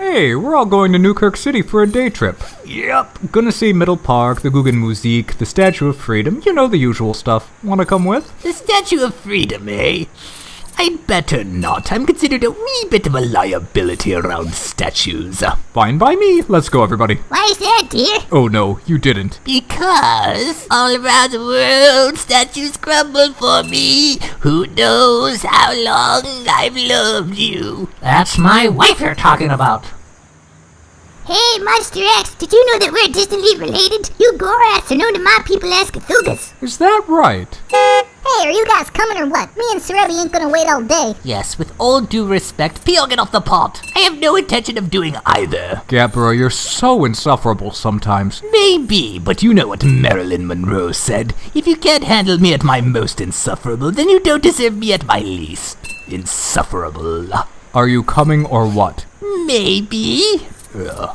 Hey, we're all going to Newkirk City for a day trip. Yep. Gonna see Middle Park, the Guggenmusik, the Statue of Freedom, you know the usual stuff. Wanna come with? The Statue of Freedom, eh? I'd better not. I'm considered a wee bit of a liability around statues. Fine by me. Let's go, everybody. Why is that, dear? Oh no, you didn't. Because all around the world, statues crumble for me. Who knows how long I've loved you? That's my wife you're talking about. Hey, Monster X, did you know that we're distantly related? You Goraths are known to my people as Cthulhus. Is that right? Hey, are you guys coming or what? Me and Sorelli ain't gonna wait all day. Yes, with all due respect, Peel, get off the pot. I have no intention of doing either. Gabbro, you're so insufferable sometimes. Maybe, but you know what Marilyn Monroe said. If you can't handle me at my most insufferable, then you don't deserve me at my least insufferable. Are you coming or what? Maybe. Ugh.